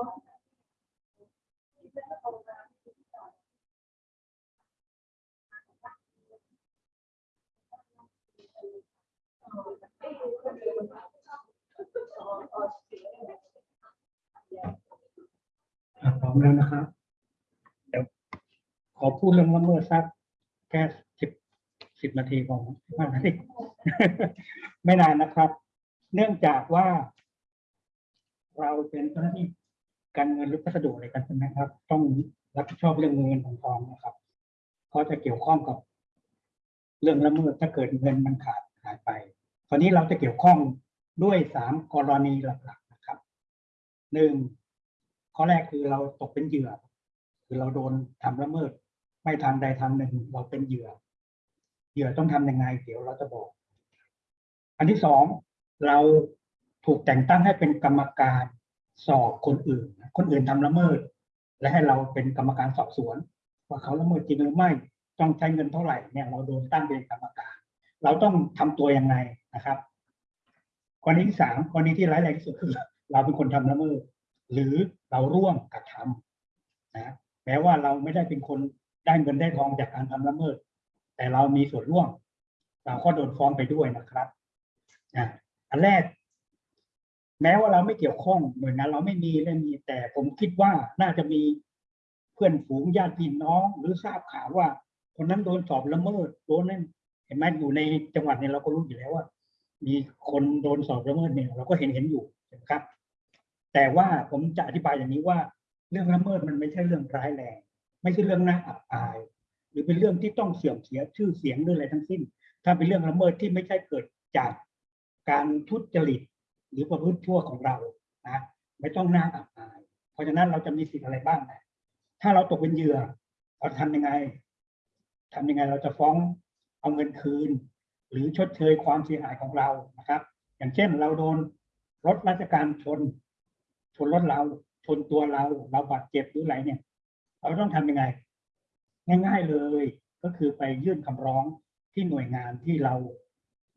อะพร้อมแล้วนะครับ เดี๋ยวขอพูดเรื่องละเมิดสักแค่สิบสิบนาทีก่อนสิบห้านาทีไม่นานนะครับ เนื่องจากว่า เราเป็นเจ้าหน้าที่ การเงินหรือพัสดุอะไรกันใช่ไหมครับ ต้องรับผิดชอบเรื่องเงินของทองนะครับเพราะจะเกี่ยวข้องกับ เรื่องละเมิดถ้าเกิดเงินมันขาดหายไปตอนนี้เราจะเกี่ยวข้องด้วยสามกรณีหลักๆนะครับหนึ่งข้อแรกคือเราตกเป็นเหยื่อ คือเราโดนทำละเมิด ไม่ทางใดทางหนึ่ง เราเป็นเหยื่อ เหยื่อต้องทำยังไงเดี๋ยวเราจะบอก อันที่สองเราถูกแต่งตั้งให้เป็นกรรมการ สอบคนอื่น คนอื่นทำละเมิด และให้เราเป็นกรรมการสอบสวน ว่าเขาละเมิดจริงหรือไม่ต้องใช้เงินเท่าไหร่เนี่ยเราโดนตั้งเป็นกรรมการ เราต้องทำตัวยังไงนะครับกรณีที่สามกรณีที่ร้ายแรงที่สุดคือเราเป็นคนทำละเมิด หรือเราร่วมกระทำนะแม้ว่าเราไม่ได้เป็นคนได้เงินได้ทองจากการทำละเมิด แต่เรามีส่วนร่วม เราก็โดนฟ้องไปด้วยนะครับอะอันแรก แม้ว่าเราไม่เกี่ยวข้องหน่วยงานเราไม่มีไม่มีแต่ผมคิดว่าน่าจะมีเพื่อนฝูงญาติพี่น้อง หรือทราบข่าวว่า คนนั้นโดนสอบละเมิดโดนนั่นเห็นไหมอยู่ในจังหวัดเนี่ยเราก็รู้อยู่แล้วว่า มีคนโดนสอบละเมิดเนี่ยเราก็เห็นเห็นอยู่นะครับ แต่ว่าผมจะอธิบายอย่างนี้ว่า เรื่องละเมิดมันไม่ใช่เรื่องร้ายแรง ไม่ใช่เรื่องน่าอับอาย หรือเป็นเรื่องที่ต้องเสื่อมเสียชื่อเสียงหรืออะไรทั้งสิ้น ถ้าเป็นเรื่องละเมิดที่ไม่ใช่เกิดจากการทุจริต หรือประพฤติชั่วของเรานะไม่ต้องน่าอับอาย เพราะฉะนั้นเราจะมีสิทธิ์อะไรบ้างนะถ้าเราตกเป็นเหยื่อเราทำยังไงทำยังไงเราจะฟ้องเอาเงินคืน หรือชดเชยความเสียหายของเรานะครับ อย่างเช่นเราโดนรถราชการชน ชนรถเราชนตัวเรา เราบาดเจ็บหรืออะไรเนี่ย เราต้องทำยังไง ง่าย ๆเลยก็คือไปยื่นคำร้องที่หน่วยงานที่เรา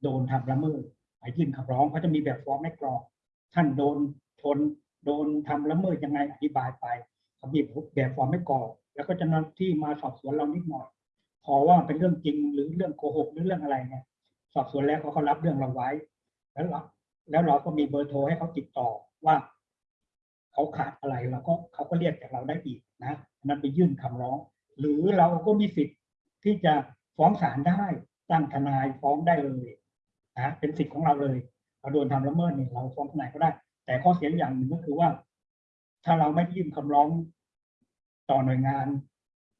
โดนทำละเมิด ยื่นคำร้องเขาจะมีแบบฟอร์มให้กรอก ท่านโดนชนโดนทำละเมิดยังไงอธิบายไปเขามีแบบฟอร์มให้กรอก แล้วก็จะนำที่มาสอบสวนเรานิดหน่อยพอว่าเป็นเรื่องจริงหรือเรื่องโกหกหรือเรื่องอะไรเนี่ยสอบสวนแล้วเขาก็รับเรื่องเราไว้ แล้วเราแล้วเราก็มีเบอร์โทรให้เขาติดต่อว่าเขาขาดอะไรเราก็เขาก็เรียกจากเราได้อีกนะนั้นไปยื่นคำร้อง หรือเราก็มีสิทธิ์ที่จะฟ้องศาลได้ตั้งทนายฟ้องได้เลย นะเป็นสิทธิ์ของเราเลย เราโดนทำละเมิดเนี่ยเราฟ้องทนายก็ได้ แต่ข้อเสียอย่างหนึ่งก็คือว่า ถ้าเราไม่ยื่นคำร้องต่อหน่วยงาน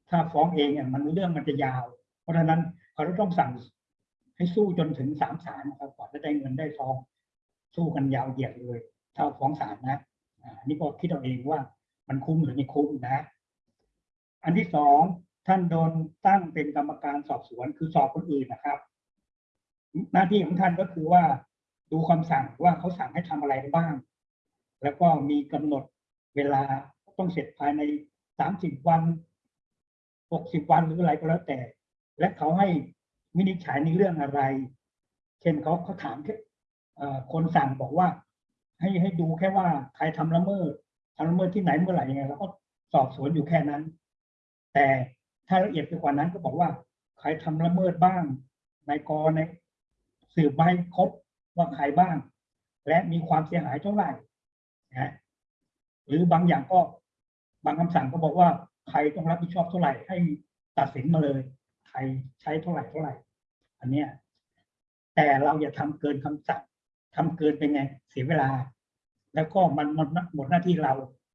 ถ้าฟ้องเองเนี่ยมันเรื่องมันจะยาว เพราะฉะนั้นเขาต้องสั่งให้สู้จนถึงสามศาลนะครับกว่าจะได้เงินได้ทองสู้กันยาวเหยียดเลยถ้าฟ้องศาลนะอันนี้ก็คิดเอาเองว่ามันคุ้มหรือไม่คุ้มนะ อันที่สองท่านโดนตั้งเป็นกรรมการสอบสวนคือสอบคนอื่นนะครับ หน้าที่ของท่านก็คือว่าดูคำสั่งว่าเขาสั่งให้ทำอะไรบ้าง แล้วก็มีกำหนดเวลาต้องเสร็จภายในสามสิบวันหกสิบวันหรืออะไรก็แล้วแต่ และเขาให้วินิจฉัยในเรื่องอะไร เช่นเขาเขาถามแค่เอ่อคนสั่งบอกว่า ให้ให้ดูแค่ว่าใครทำละเมิดทำละเมิดที่ไหนเมื่อไหร่ยังไงเราก็สอบสวนอยู่แค่นั้น แต่ถ้าละเอียดไปกว่านั้นก็บอกว่า ใครทำละเมิดบ้าง ในกรใน สืบใบครบว่าใครบ้าง และมีความเสียหายเท่าไหร่นะหรือบางอย่างก็บางคำสั่งก็บอกว่าใครต้องรับผิดชอบเท่าไหร่ ให้ตัดสินมาเลย ใครใช้เท่าไหร่เท่าไหร่ อันเนี้ยแต่เราอย่าทำเกินคำสั่งทำเกินไปไงเสียเวลา แล้วก็มันมันหมดหน้าที่เรา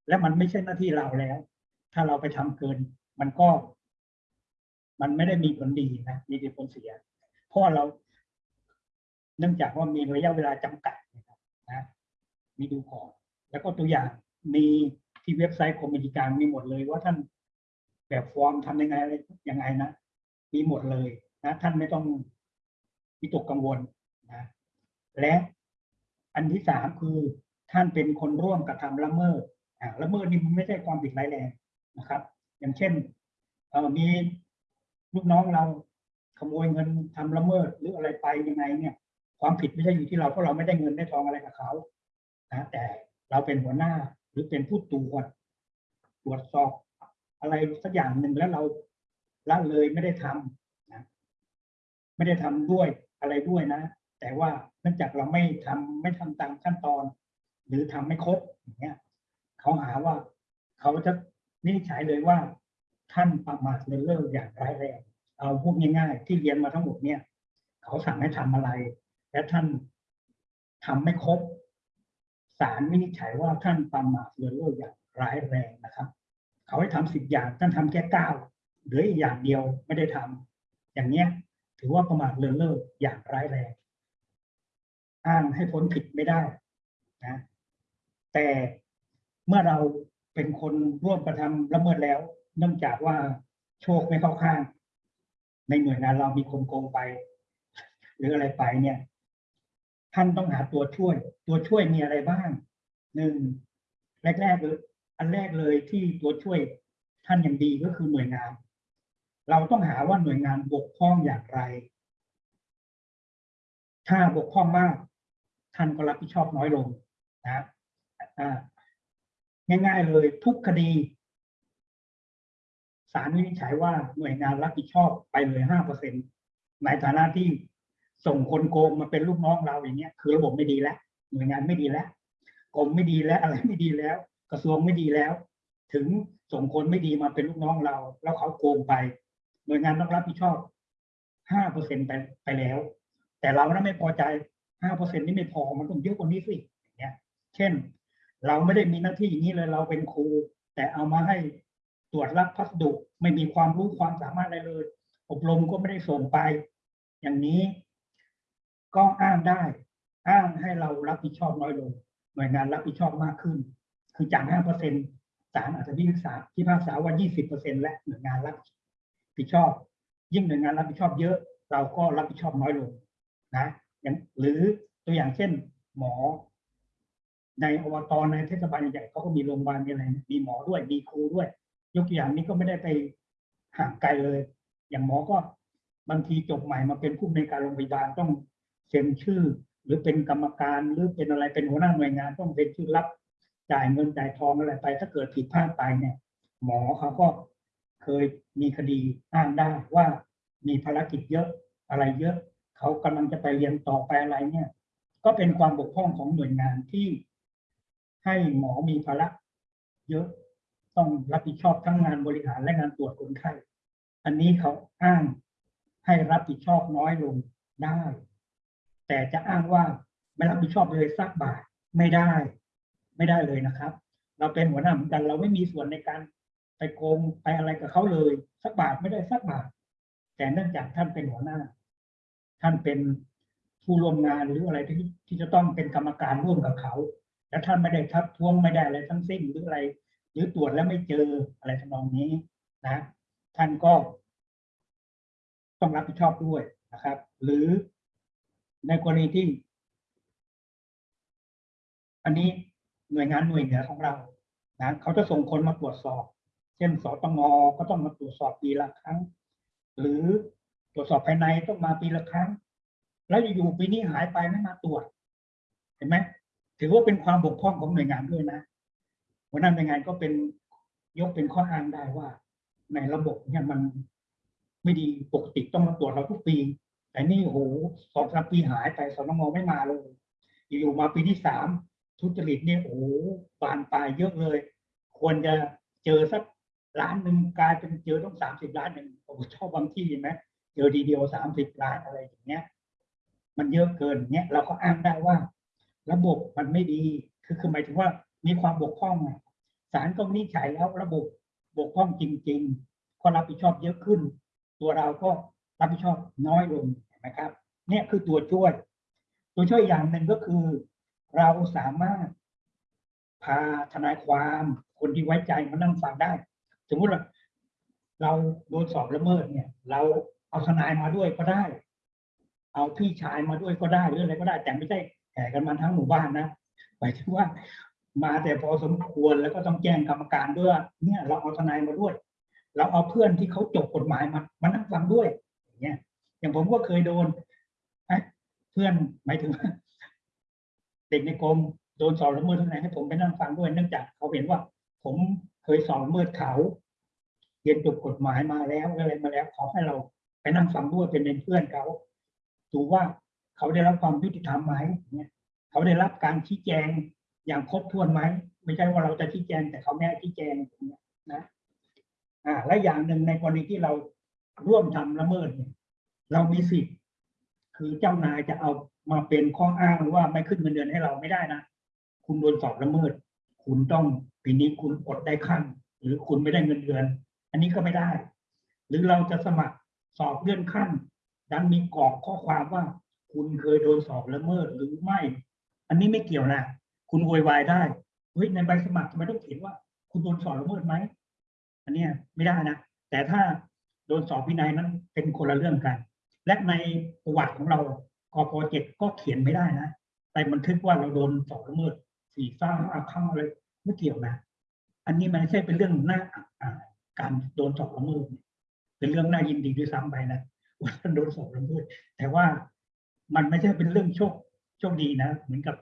และมันไม่ใช่หน้าที่เราแล้ว ถ้าเราไปทำเกิน มันก็ มันไม่ได้มีผลดีนะมีแต่ผลเสีย เพราะเรา เนื่องจากว่ามีระยะเวลาจำกัดนะครับนะมีดูก่อนแล้วก็ตัวอย่างมีที่เว็บไซต์กรมบัญชีกางมีหมดเลยว่าท่านแบบฟอร์มทำยังไงอะไรยังไงนะมีหมดเลยนะท่านไม่ต้องวิตกกังวลนะและอันที่สามคือท่านเป็นคนร่วมกระทำละเมิดอ่าละเมิดนี่มันไม่ใช่ความผิดร้ายแรงนะครับ อย่างเช่นเออมีลูกน้องเราขโมยเงินทำละเมิดหรืออะไรไปยังไงเนี่ย ความผิดไม่ใช่อยู่ที่เราเพราะเราไม่ได้เงินได้ทองอะไรกับเขานะแต่เราเป็นหัวหน้าหรือเป็นผู้ตรวจตรวจสอบอะไรสักอย่างหนึ่งแล้วเราละเลยไม่ได้ทำนะไม่ได้ทำด้วยอะไรด้วยนะ แต่ว่าเนื่องจากเราไม่ทำไม่ทำตามขั้นตอน หรือทำไม่ครบอย่างเงี้ยเขาหาว่าเขาจะนิจฉัยเลยว่า ท่านประมาทเลินเล่ออย่างร้ายแรงเอาพูดง่ายๆ ที่เรียนมาทั้งหมดเนี่ย เขาสั่งให้ทำอะไร และท่านทำไม่ครบศาลวินิจฉัยว่าท่านประมาทเลินเล่ออย่างร้ายแรงนะครับ เขาให้ทำสิบอย่างท่านทำแค่เก้าเหลืออีกอย่างเดียวไม่ได้ทำอย่างเนี้ย ถือว่าประมาทเลินเล่ออย่างร้ายแรง อ้างให้พ้นผิดไม่ได้นะแต่เมื่อเราเป็นคนร่วมกระทำละเมิดแล้ว เนื่องจากว่าโชคไม่เข้าข้าง ในหน่วยงานเรามีคนโกงไป หรืออะไรไปเนี่ย ท่านต้องหาตัวช่วย ตัวช่วยมีอะไรบ้างหนึ่งแรกๆเลยอันแรกเลยที่ตัวช่วยท่านอย่างดีก็คือหน่วยงาน เราต้องหาว่าหน่วยงานบกพร่องอย่างไร ถ้าบกพร่องมาก ท่านก็รับผิดชอบน้อยลงนะอ่าง่ายๆเลยทุกคดีศาลวินิจฉัยว่าหน่วยงานรับผิดชอบไปเลยห้าเปอร์เซ็นในฐานะที่ ส่งคนโกงมาเป็นลูกน้องเราอย่างเงี้ยคือระบบไม่ดีแล้วหน่วยงานไม่ดีแล้วกรมไม่ดีแล้วอะไรไม่ดีแล้ว กระทรวงไม่ดีแล้ว ถึงส่งคนไม่ดีมาเป็นลูกน้องเรา แล้วเขาโกงไป หน่วยงานต้องรับผิดชอบห้าเปอร์เซ็นไปไปแล้ว แต่เรานั้นไม่พอใจห้าเปอร์เซ็นนี่ไม่พอมันต้องเยอะกว่านี้สิอย่างเงี้ย เช่น เราไม่ได้มีหน้าที่อย่างนี้เลยเราเป็นครู แต่เอามาให้ตรวจรับพัสดุไม่มีความรู้ความสามารถอะไรเลย อบรมก็ไม่ได้ส่งไป อย่างนี้ ก็อ้างได้ อ้างให้เรารับผิดชอบน้อยลง หน่วยงานรับผิดชอบมากขึ้น คือจากห้าเปอร์เซ็นศาลอาจจะพิพากษาพิพากษาว่ายี่สิบเปอร์เซ็นและหน่วยงานรับผิดชอบ ยิ่งหน่วยงานรับผิดชอบเยอะ เราก็รับผิดชอบน้อยลงนะอย่างหรือตัวอย่างเช่น หมอ ในอบตในเทศบาลใหญ่เขาก็มีโรงพยาบาลมีอะไรมีหมอด้วยมีครูด้วย ยกตัวอย่างนี้ก็ไม่ได้ไปห่างไกลเลย อย่างหมอก็บางทีจบใหม่มาเป็นผู้ในการโรงพยาบาลต้อง เซ็นชื่อ หรือเป็นกรรมการหรือเป็นอะไรเป็นหัวหน้าหน่วยงานต้องเซ็นชื่อรับจ่ายเงินจ่ายทองอะไรไป ถ้าเกิดผิดพลาดไปเนี่ย หมอเขาก็เคยมีคดีอ้างได้ว่ามีภารกิจเยอะอะไรเยอะ เขากำลังจะไปเรียนต่อไปอะไรเนี่ย ก็เป็นความบกพร่องของหน่วยงานที่ให้หมอมีภาระเยอะต้องรับผิดชอบทั้งงานบริหารและงานตรวจคนไข้ อันนี้เขาอ้างให้รับผิดชอบน้อยลงได้ แต่จะอ้างว่าไม่รับผิดชอบเลยสักบาทไม่ได้ ไม่ได้เลยนะครับ เราเป็นหัวหน้าเหมือนกัน เราไม่มีส่วนในการไปโกงไปอะไรกับเขาเลย สักบาทไม่ได้สักบาท แต่เนื่องจากท่านเป็นหัวหน้า ท่านเป็นผู้ร่วมงานหรืออะไรที่ที่จะต้องเป็นกรรมการร่วมกับเขา และท่านไม่ได้ทักท้วงไม่ได้อะไรทั้งสิ้นหรืออะไร หรือตรวจแล้วไม่เจออะไรทำนองนี้นะ ท่านก็ ต้องรับผิดชอบด้วยนะครับ หรือ ในกรณีที่ อันนี้หน่วยงานหน่วยเหนือของเรานะเขาจะส่งคนมาตรวจสอบ เช่นสตงก็ต้องมาตรวจสอบปีละครั้ง หรือตรวจสอบภายในต้องมาปีละครั้ง แล้วอยู่ๆปีนี้หายไปไม่มาตรวจ เห็นไหมถือว่าเป็นความบกพร่องของหน่วยงานด้วยนะหัวหน้าหน่วยงานก็เป็นยกเป็นข้ออ้างได้ว่า ในระบบเนี่ยมันไม่ดีปกติต้องมาตรวจเราทุกปี แต่นี่โหสองสามปีหายไปสนงไม่มาเลยอยู่มาปีที่สามทุจริตเนี่ยโอ้โหบานปลายเยอะเลย ควรจะเจอสักล้านหนึ่งกลายเป็นเจอต้องสามสิบล้านหนึ่งผมชอบบางที่เห็นไหมเจอทีเดียวสามสิบล้านอะไรอย่างเงี้ย มันเยอะเกินเนี้ยเราก็อ้างได้ว่า ระบบมันไม่ดีคือคือหมายถึงว่ามีความบกพร่องไงศาลก็วินิจฉัยแล้วระบบบกพร่องจริง ๆ ก็รับผิดชอบเยอะขึ้น ตัวเราก็รับผิดชอบน้อยลง นไหมครับ เนี่ยคือตัวช่วย ตัวช่วยอย่างหนึ่งก็คือ เราสามารถพาทนายความคนที่ไว้ใจมานั่งฟังได้ สมมุติว่าเราโดนสอบละเมิดเนี่ย เราเอาทนายมาด้วยก็ได้ เอาพี่ชายมาด้วยก็ได้หรืออะไรก็ได้ แต่ไม่ใช่แห่กันมาทั้งหมู่บ้านนะหมายถึงว่ามาแต่พอสมควรแล้วก็ต้องแจ้งกรรมการด้วยเนี่ย เราเอาทนายมาด้วย เราเอาเพื่อนที่เขาจบกฎหมายมามานั่งฟังด้วยอย่างเงี้ย อย่างผมก็เคยโดนทุพื่อนหมายถึงเด็กในกรมโดนสอบละเมิดที่ไหนให้ผมไปนั่งฟังด้วยเนื่องจากเขาเห็นว่า ผมเคยสอบละเมิดเขาเรียนจบกฎหมายมาแล้วอะไรมาแล้วขอให้เราไปนั่งฟังด้วยเป็นเพื่อนเขาดูว่าเขาได้รับความยุติธรรมไหมเนี่ยเขาได้รับการชี้แจงอย่างครบถ้วนไหมไม่ใช่ว่าเราจะชี้แจงแต่เขาไม่ให้ชี้แจงอย่างนี้นะอ่าและอย่างหนึ่งในกรณีที่เราร่วมทำละเมิดเนี่ย เรามีสิทธิ์คือเจ้านายจะเอามาเป็นข้ออ้างว่าไม่ขึ้นเงินเดือนให้เราไม่ได้นะคุณโดนสอบละเมิด คุณต้องปีนี้คุณอดได้ขั้น หรือคุณไม่ได้เงินเดือน อันนี้ก็ไม่ได้ หรือเราจะสมัครสอบเลื่อนขั้น ดันมีกรอกข้อความว่า คุณเคยโดนสอบละเมิดหรือไม่ อันนี้ไม่เกี่ยวนะคุณโวยวายได้เฮ้ยในใบสมัครทำไมต้องเขียนว่า คุณโดนสอบละเมิดไหมอันนี้ไม่ได้นะแต่ถ้าโดนสอบวินัยนั้นเป็นคนละเรื่องกัน และในประวัติของเรากพเจ็ดก็เขียนไม่ได้นะแต่บันทึกว่าเราโดนสอบละเมิดสี่ซ่าห้างอะไรไม่เกี่ยวนะ อันนี้มันไม่ใช่เป็นเรื่องน่าการโดนสอบละเมิดเนี่ยเป็นเรื่องน่ายินดีด้วยซ้ำไปนะว่าท่านโดนสอบละเมิดแต่ว่ามันไม่ใช่เป็นเรื่องโชคโชคดีนะ เหมือนกับ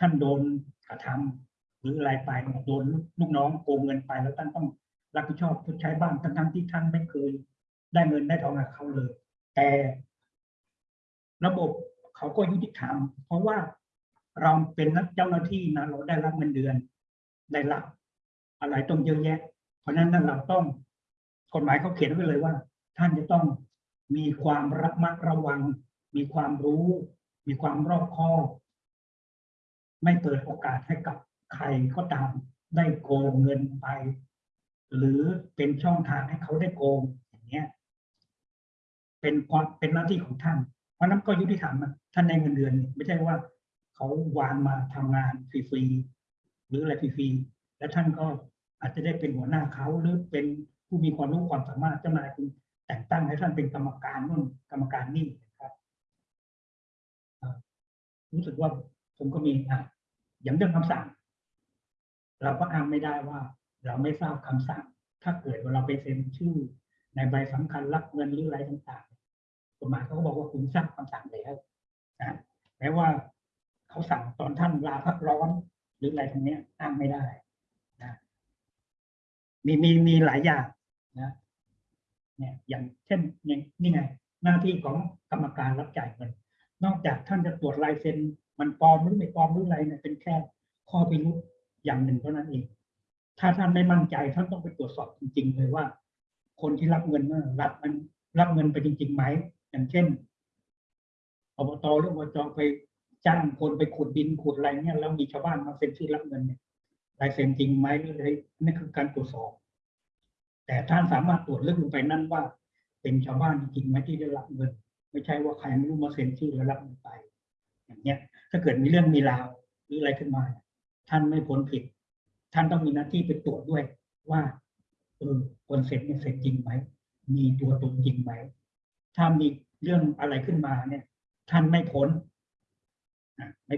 ท่านโดนกระทำหรืออะไรไปเนี่ยโดนลูกน้องโกงเงินไปแล้วท่านต้องรับผิดชอบชดใช้บ้างทั้งที่ท่านไม่เคยได้เงินได้ทองจากเขาเลย แต่ ระบบเขาก็ยุติธรรม เพราะว่าเราเป็นนักเจ้าหน้าที่นะเราได้รับเงินเดือนได้รับอะไรต้องเยอะแยะ เพราะฉะนั้นเราต้องกฎหมายเขาเขียนไว้เลยว่า ท่านจะต้องมีความระมัดระวัง มีความรู้ มีความรอบคอบไม่เปิดโอกาสให้กับใครก็ตามได้โกงเงินไป หรือเป็นช่องทางให้เขาได้โกงอย่างเงี้ยเป็นความเป็นหน้าที่ของท่าน เพราะนั้นก็ยุติธรรมนะท่านในเงินเดือน ไม่ใช่ว่าเขาวางมาทำงานฟรีๆหรืออะไรฟรีๆแล้วท่านก็อาจจะได้เป็นหัวหน้าเขาหรือเป็นผู้มีความรู้ความสามารถเจ้านายคุณแต่งตั้งให้ท่านเป็นกรรมการนู่นกรรมการนี่นะครับรู้สึกว่าผมก็มีอะอย่างเรื่องคำสั่ง เราก็อ้างไม่ได้ว่า เราไม่ทราบคำสั่ง ถ้าเกิดว่าเราไปเซ็นชื่อ ในใบสำคัญรับเงินหรืออะไรต่าง กฎหมายเขาก็บอกว่าคุณทราบคำสั่งแล้วนะแม้ว่าเขาสั่งตอนท่านลาพักร้อน หรืออะไรตรงเนี้ยอ้างไม่ได้นะมีมีมีหลายอย่างนะเนี่ยอย่างเช่นเนี่ยนี่ไงหน้าที่ของกรรมการรับจ่ายเงินนอกจากท่านจะตรวจลายเซ็น มันปลอมหรือไม่ปลอมหรืออะไรเนี่ยเป็นแค่ข้อพิรุธอย่างหนึ่งเท่านั้นเอง ถ้าท่านไม่มั่นใจท่านต้องไปตรวจสอบจริง ๆ เลยว่า คนที่รับเงินน่ะรับมันรับเงินไปจริงๆไหม อย่างเช่นอบตหรืออบจไปจ้างคนไปขุดดินขุดอะไรเนี่ยแล้วมีชาวบ้านมาเซ็นชื่อรับเงินเนี่ยลายเซ็นจริงไหมหรืออะไรนี่คือการตรวจสอบ แต่ท่านสามารถตรวจลึกลงไปนั่นว่า เป็นชาวบ้านจริงไหมที่ได้รับเงิน ไม่ใช่ว่าใครไม่รู้มาเซ็นชื่อแล้วรับเงินไป อย่างเงี้ย ถ้าเกิดมีเรื่องมีราวหรืออะไรขึ้นมา ท่านไม่พ้นผิด ท่านต้องมีหน้าที่ไปตรวจด้วยว่าเออคนเสร็จเนี่ยเสร็จจริงไหมมีตัวตนจริงไหม ถ้ามีเรื่องอะไรขึ้นมาเนี่ย ท่านไม่พ้นไม่